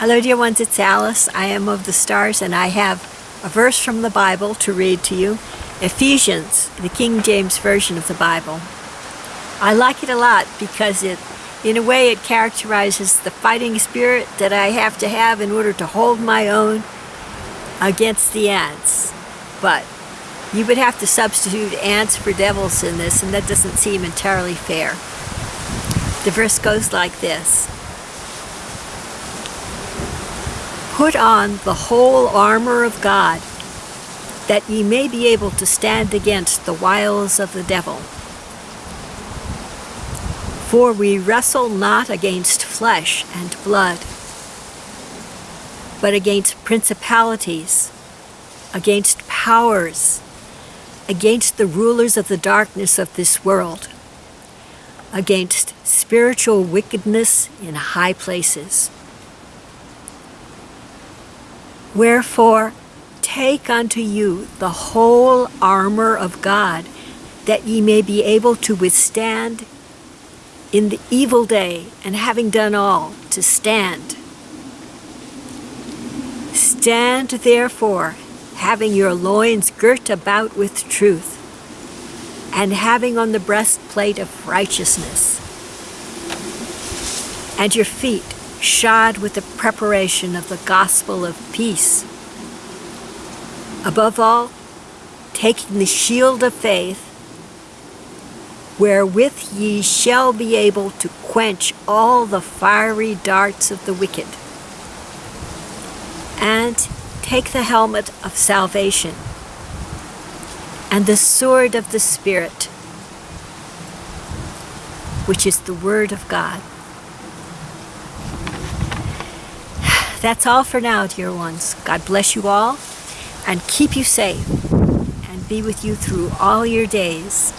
Hello dear ones, it's Alice. I am of the stars and I have a verse from the Bible to read to you. Ephesians, the King James Version of the Bible. I like it a lot because it, in a way, it characterizes the fighting spirit that I have to have in order to hold my own against the ants. But you would have to substitute ants for devils in this and that doesn't seem entirely fair. The verse goes like this. Put on the whole armor of God, that ye may be able to stand against the wiles of the devil. For we wrestle not against flesh and blood, but against principalities, against powers, against the rulers of the darkness of this world, against spiritual wickedness in high places. Wherefore, take unto you the whole armor of God, that ye may be able to withstand in the evil day, and having done all, to stand. Stand therefore, having your loins girt about with truth, and having on the breastplate of righteousness, and your feet shod with the preparation of the gospel of peace. Above all, taking the shield of faith, wherewith ye shall be able to quench all the fiery darts of the wicked. And take the helmet of salvation, and the sword of the Spirit, which is the Word of God. That's all for now, dear ones. God bless you all and keep you safe and be with you through all your days.